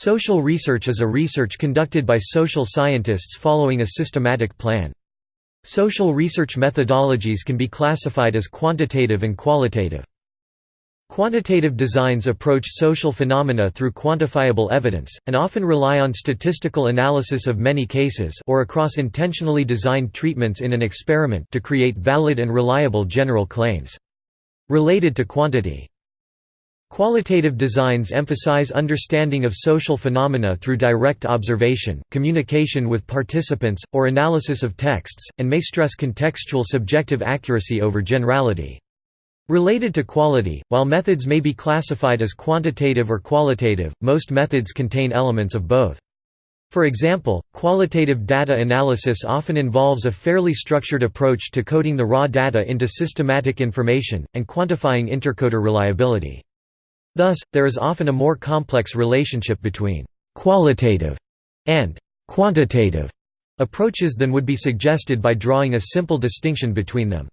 Social research is a research conducted by social scientists following a systematic plan. Social research methodologies can be classified as quantitative and qualitative. Quantitative designs approach social phenomena through quantifiable evidence, and often rely on statistical analysis of many cases or across intentionally designed treatments in an experiment to create valid and reliable general claims. Related to quantity Qualitative designs emphasize understanding of social phenomena through direct observation, communication with participants, or analysis of texts, and may stress contextual subjective accuracy over generality. Related to quality, while methods may be classified as quantitative or qualitative, most methods contain elements of both. For example, qualitative data analysis often involves a fairly structured approach to coding the raw data into systematic information, and quantifying intercoder reliability. Thus, there is often a more complex relationship between «qualitative» and «quantitative» approaches than would be suggested by drawing a simple distinction between them.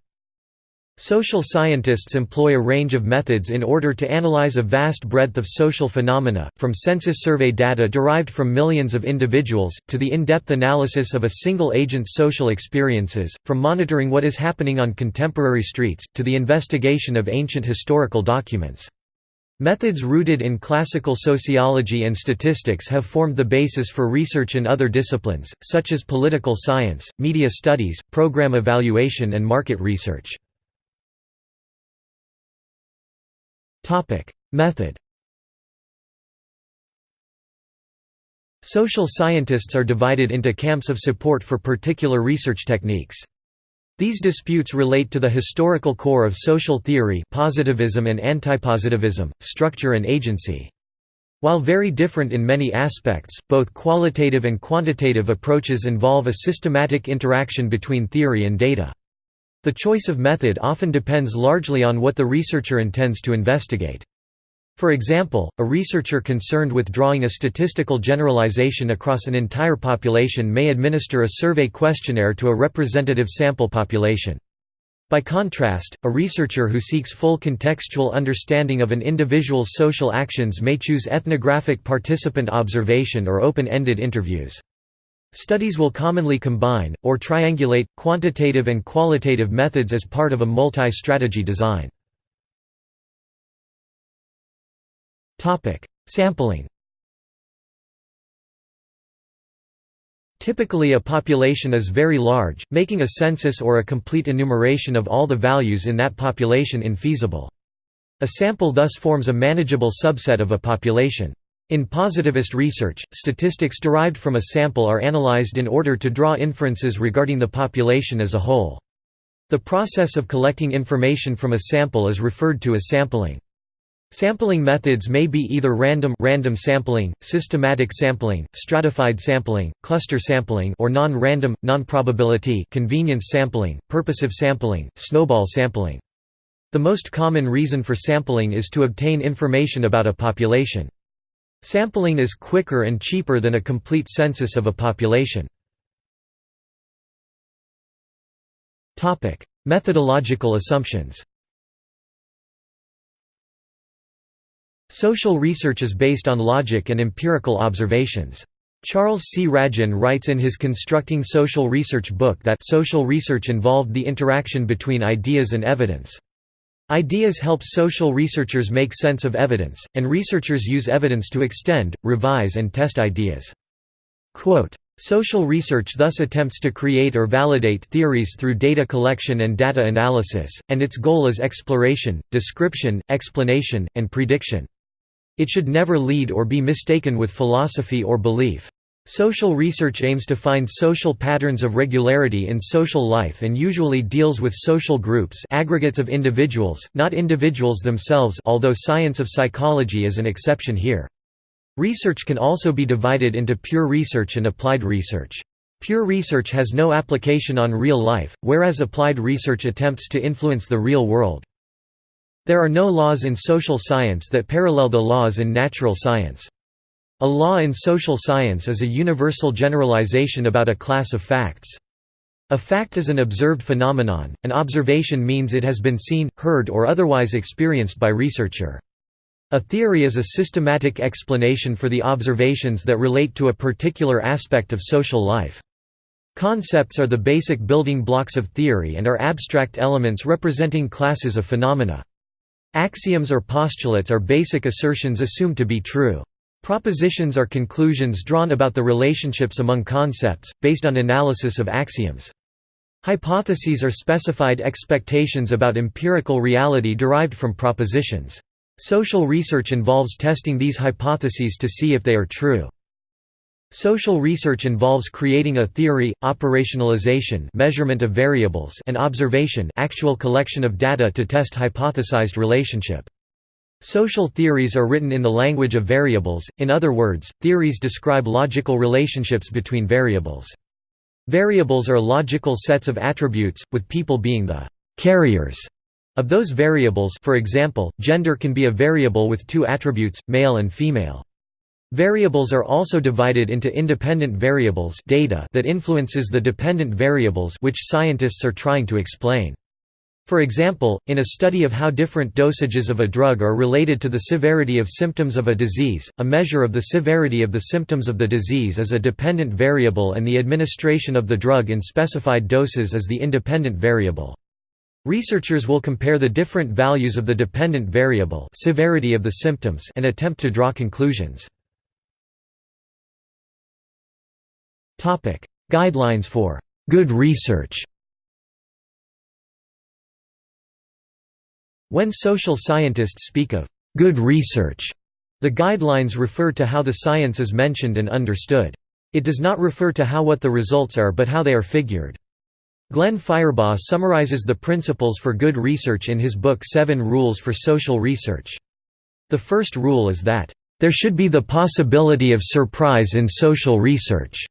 Social scientists employ a range of methods in order to analyze a vast breadth of social phenomena, from census survey data derived from millions of individuals, to the in-depth analysis of a single agent's social experiences, from monitoring what is happening on contemporary streets, to the investigation of ancient historical documents. Methods rooted in classical sociology and statistics have formed the basis for research in other disciplines, such as political science, media studies, program evaluation and market research. Method Social scientists are divided into camps of support for particular research techniques. These disputes relate to the historical core of social theory positivism and antipositivism, structure and agency. While very different in many aspects, both qualitative and quantitative approaches involve a systematic interaction between theory and data. The choice of method often depends largely on what the researcher intends to investigate. For example, a researcher concerned with drawing a statistical generalization across an entire population may administer a survey questionnaire to a representative sample population. By contrast, a researcher who seeks full contextual understanding of an individual's social actions may choose ethnographic participant observation or open-ended interviews. Studies will commonly combine, or triangulate, quantitative and qualitative methods as part of a multi-strategy design. Topic: Sampling. Typically a population is very large, making a census or a complete enumeration of all the values in that population infeasible. A sample thus forms a manageable subset of a population. In positivist research, statistics derived from a sample are analyzed in order to draw inferences regarding the population as a whole. The process of collecting information from a sample is referred to as sampling. Sampling methods may be either random random sampling, systematic sampling, stratified sampling, cluster sampling or non-random, non-probability convenience sampling, purposive sampling, snowball sampling. The most common reason for sampling is to obtain information about a population. Sampling is quicker and cheaper than a complete census of a population. Methodological assumptions Social research is based on logic and empirical observations. Charles C. Ragin writes in his Constructing Social Research book that social research involved the interaction between ideas and evidence. Ideas help social researchers make sense of evidence, and researchers use evidence to extend, revise and test ideas. Quote, Social research thus attempts to create or validate theories through data collection and data analysis, and its goal is exploration, description, explanation, and prediction. It should never lead or be mistaken with philosophy or belief. Social research aims to find social patterns of regularity in social life and usually deals with social groups aggregates of individuals, not individuals themselves although science of psychology is an exception here. Research can also be divided into pure research and applied research. Pure research has no application on real life, whereas applied research attempts to influence the real world. There are no laws in social science that parallel the laws in natural science. A law in social science is a universal generalization about a class of facts. A fact is an observed phenomenon, an observation means it has been seen, heard or otherwise experienced by researcher. A theory is a systematic explanation for the observations that relate to a particular aspect of social life. Concepts are the basic building blocks of theory and are abstract elements representing classes of phenomena. Axioms or postulates are basic assertions assumed to be true. Propositions are conclusions drawn about the relationships among concepts, based on analysis of axioms. Hypotheses are specified expectations about empirical reality derived from propositions. Social research involves testing these hypotheses to see if they are true. Social research involves creating a theory, operationalization measurement of variables and observation actual collection of data to test hypothesized relationship. Social theories are written in the language of variables, in other words, theories describe logical relationships between variables. Variables are logical sets of attributes, with people being the «carriers» of those variables for example, gender can be a variable with two attributes, male and female. Variables are also divided into independent variables data that influences the dependent variables which scientists are trying to explain. For example, in a study of how different dosages of a drug are related to the severity of symptoms of a disease, a measure of the severity of the symptoms of the disease is a dependent variable and the administration of the drug in specified doses is the independent variable. Researchers will compare the different values of the dependent variable severity of the symptoms and attempt to draw conclusions. Guidelines for good research When social scientists speak of good research, the guidelines refer to how the science is mentioned and understood. It does not refer to how what the results are but how they are figured. Glenn Firebaugh summarizes the principles for good research in his book Seven Rules for Social Research. The first rule is that, "...there should be the possibility of surprise in social research."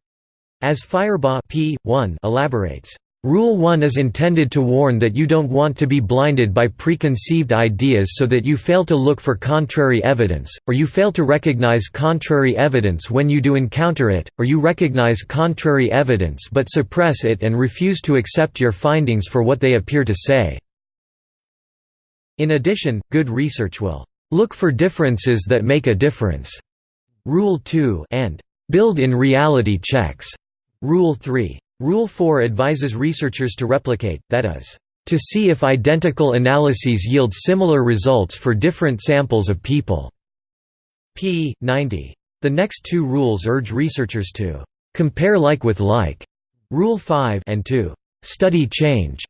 As Firebaugh p. 1 elaborates, Rule 1 is intended to warn that you don't want to be blinded by preconceived ideas so that you fail to look for contrary evidence, or you fail to recognize contrary evidence when you do encounter it, or you recognize contrary evidence but suppress it and refuse to accept your findings for what they appear to say. In addition, good research will look for differences that make a difference. Rule 2 and build-in reality checks Rule 3. Rule 4 advises researchers to replicate, that is, to see if identical analyses yield similar results for different samples of people. p. 90. The next two rules urge researchers to compare like with like, Rule 5 and to study change.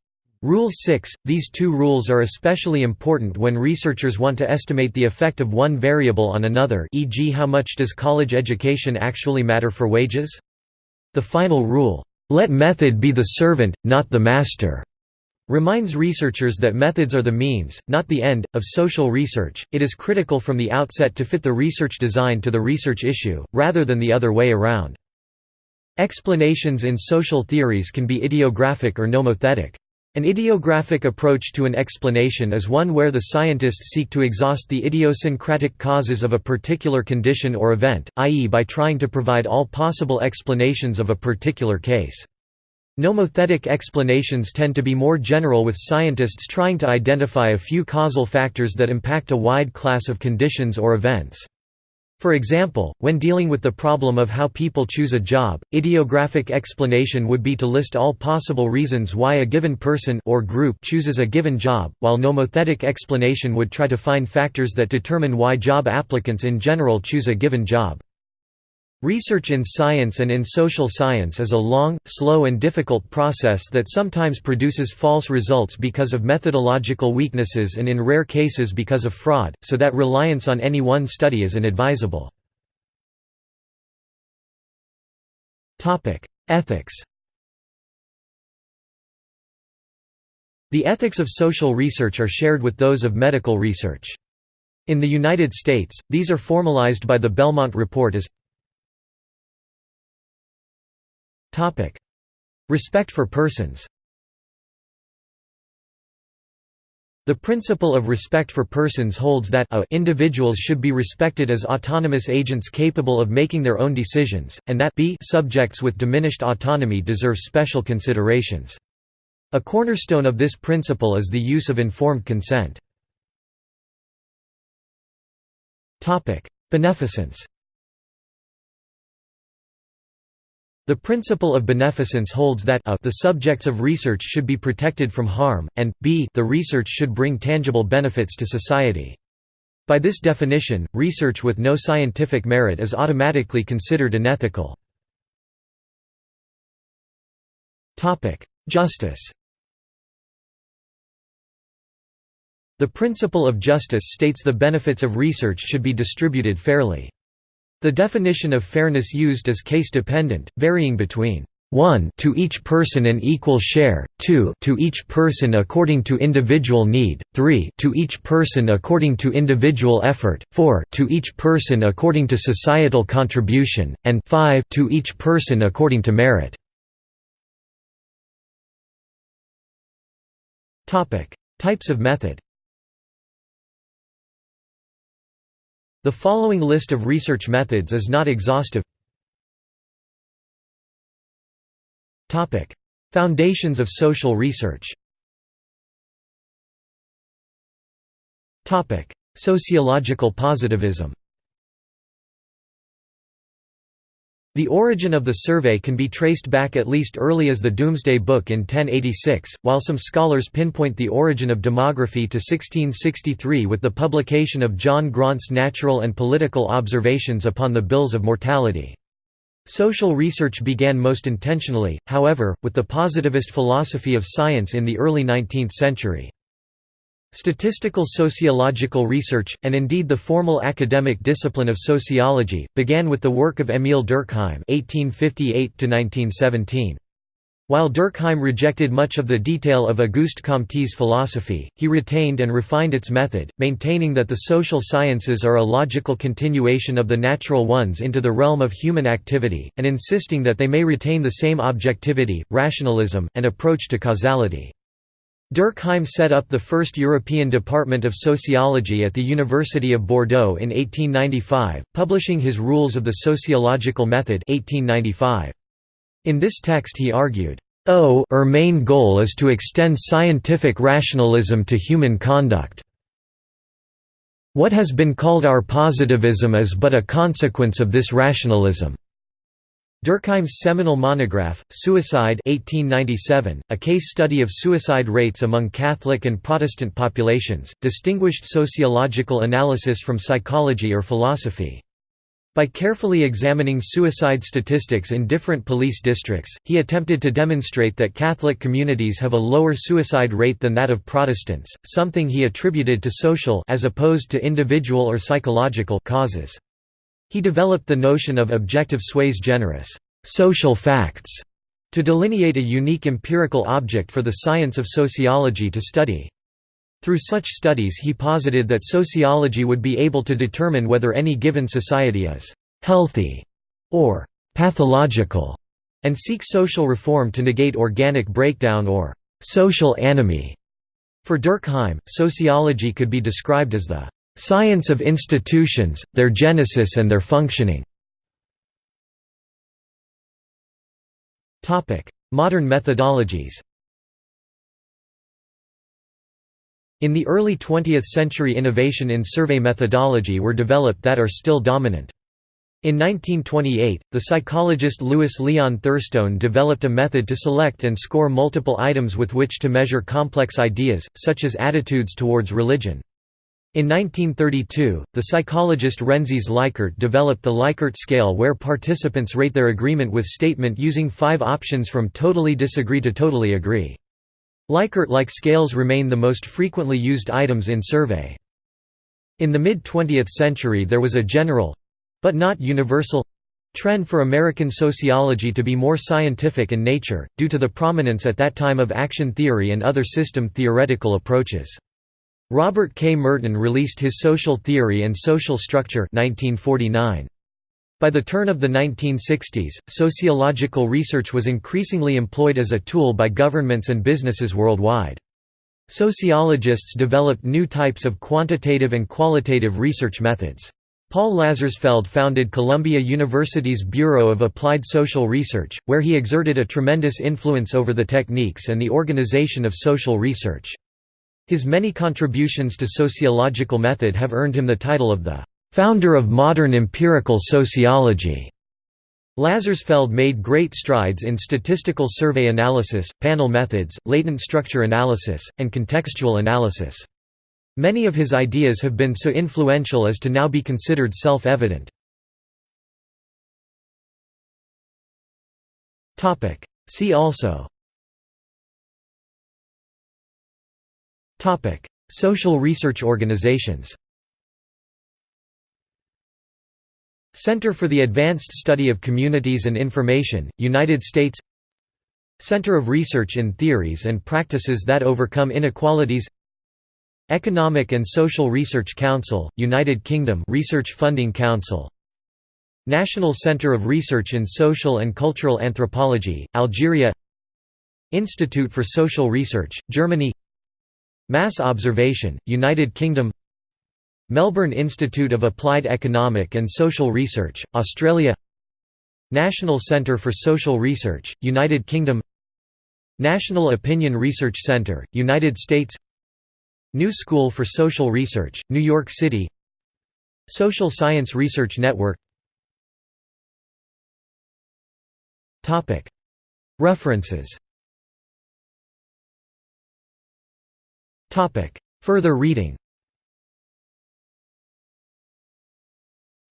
Rule 6 – These two rules are especially important when researchers want to estimate the effect of one variable on another e.g. how much does college education actually matter for wages? The final rule, "'Let method be the servant, not the master' reminds researchers that methods are the means, not the end, of social research. It is critical from the outset to fit the research design to the research issue, rather than the other way around. Explanations in social theories can be idiographic or nomothetic. An idiographic approach to an explanation is one where the scientists seek to exhaust the idiosyncratic causes of a particular condition or event, i.e. by trying to provide all possible explanations of a particular case. Nomothetic explanations tend to be more general with scientists trying to identify a few causal factors that impact a wide class of conditions or events. For example, when dealing with the problem of how people choose a job, idiographic explanation would be to list all possible reasons why a given person or group chooses a given job, while nomothetic explanation would try to find factors that determine why job applicants in general choose a given job. Research in science and in social science is a long, slow and difficult process that sometimes produces false results because of methodological weaknesses and in rare cases because of fraud, so that reliance on any one study is inadvisable. Ethics The ethics of social research are shared with those of medical research. In the United States, these are formalized by the Belmont Report as Topic: Respect for persons. The principle of respect for persons holds that a individuals should be respected as autonomous agents capable of making their own decisions, and that b subjects with diminished autonomy deserve special considerations. A cornerstone of this principle is the use of informed consent. Beneficence The principle of beneficence holds that a the subjects of research should be protected from harm, and b the research should bring tangible benefits to society. By this definition, research with no scientific merit is automatically considered unethical. Justice The principle of justice states the benefits of research should be distributed fairly. The definition of fairness used is case-dependent, varying between 1 to each person an equal share, 2 to each person according to individual need, 3 to each person according to individual effort, 4 to each person according to societal contribution, and 5 to each person according to merit. Types of method. The following list of research methods is not exhaustive. Foundations of social research. Sociological positivism. The origin of the survey can be traced back at least early as the Domesday Book in 1086, while some scholars pinpoint the origin of demography to 1663 with the publication of John Graunt's Natural and Political Observations upon the Bills of Mortality. Social research began most intentionally, however, with the positivist philosophy of science in the early 19th century. Statistical sociological research, and indeed the formal academic discipline of sociology, began with the work of Émile Durkheim (1858–1917). While Durkheim rejected much of the detail of Auguste Comte's philosophy, he retained and refined its method, maintaining that the social sciences are a logical continuation of the natural ones into the realm of human activity, and insisting that they may retain the same objectivity, rationalism, and approach to causality. Durkheim set up the first European Department of Sociology at the University of Bordeaux in 1895, publishing his Rules of the Sociological Method 1895. In this text he argued, "O our main goal is to extend scientific rationalism to human conduct. What has been called our positivism is but a consequence of this rationalism." Durkheim's seminal monograph, Suicide 1897, a case study of suicide rates among Catholic and Protestant populations, distinguished sociological analysis from psychology or philosophy. By carefully examining suicide statistics in different police districts, he attempted to demonstrate that Catholic communities have a lower suicide rate than that of Protestants, something he attributed to social as opposed to individual or psychological causes. He developed the notion of objective sui generis social facts to delineate a unique empirical object for the science of sociology to study. Through such studies he posited that sociology would be able to determine whether any given society is «healthy» or «pathological» and seek social reform to negate organic breakdown or «social anomie». For Durkheim, sociology could be described as the Science of institutions, their genesis and their functioning Modern methodologies In the early 20th century innovation in survey methodology were developed that are still dominant. In 1928, the psychologist Louis Leon Thurstone developed a method to select and score multiple items with which to measure complex ideas, such as attitudes towards religion. In 1932, the psychologist Rensis Likert developed the Likert scale where participants rate their agreement with statement using five options from totally disagree to totally agree. Likert-like scales remain the most frequently used items in survey. In the mid-20th century there was a general—but not universal—trend for American sociology to be more scientific in nature, due to the prominence at that time of action theory and other system theoretical approaches. Robert K. Merton released his Social Theory and Social Structure 1949. By the turn of the 1960s, sociological research was increasingly employed as a tool by governments and businesses worldwide. Sociologists developed new types of quantitative and qualitative research methods. Paul Lazarsfeld founded Columbia University's Bureau of Applied Social Research, where he exerted a tremendous influence over the techniques and the organization of social research. His many contributions to sociological method have earned him the title of the "...founder of modern empirical sociology." Lazarsfeld made great strides in statistical survey analysis, panel methods, latent structure analysis, and contextual analysis. Many of his ideas have been so influential as to now be considered self-evident. See also Social research organizations Center for the Advanced Study of Communities and Information, United States Center of Research in Theories and Practices that Overcome Inequalities Economic and Social Research Council, United Kingdom Research Funding Council National Center of Research in Social and Cultural Anthropology, Algeria Institute for Social Research, Germany Mass Observation, United Kingdom Melbourne Institute of Applied Economic and Social Research, Australia National Centre for Social Research, United Kingdom National Opinion Research Centre, United States New School for Social Research, New York City Social Science Research Network References Further reading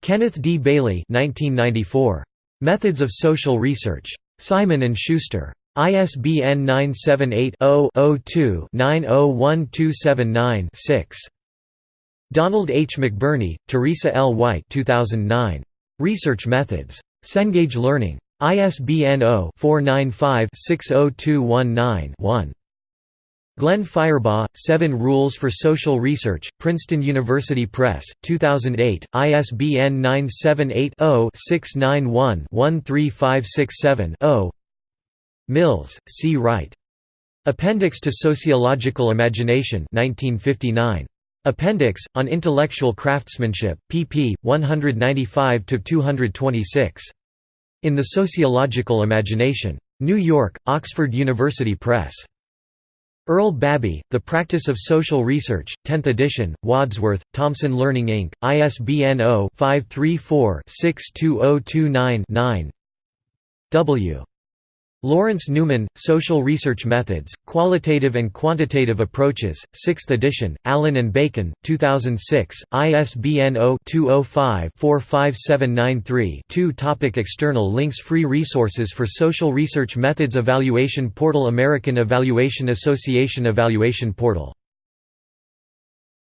Kenneth D. Bailey 1994. Methods of Social Research. Simon & Schuster. ISBN 978-0-02-901279-6. Donald H. McBurney, Teresa L. White 2009. Research Methods. Cengage Learning. ISBN 0-495-60219-1. Glenn Firebaugh, Seven Rules for Social Research, Princeton University Press, 2008, ISBN 978-0-691-13567-0 Mills, C. Wright. Appendix to Sociological Imagination 1959. Appendix, on Intellectual Craftsmanship, pp. 195–226. In the Sociological Imagination. New York, Oxford University Press. Earl Babbie, The Practice of Social Research, 10th edition, Wadsworth, Thomson Learning Inc., ISBN 0-534-62029-9 W. Lawrence Neuman, Social Research Methods, Qualitative and Quantitative Approaches, 6th edition, Allyn and Bacon, 2006, ISBN 0-205-45793-2 Topic External links Free resources for social research methods Evaluation portal American Evaluation Association Evaluation portal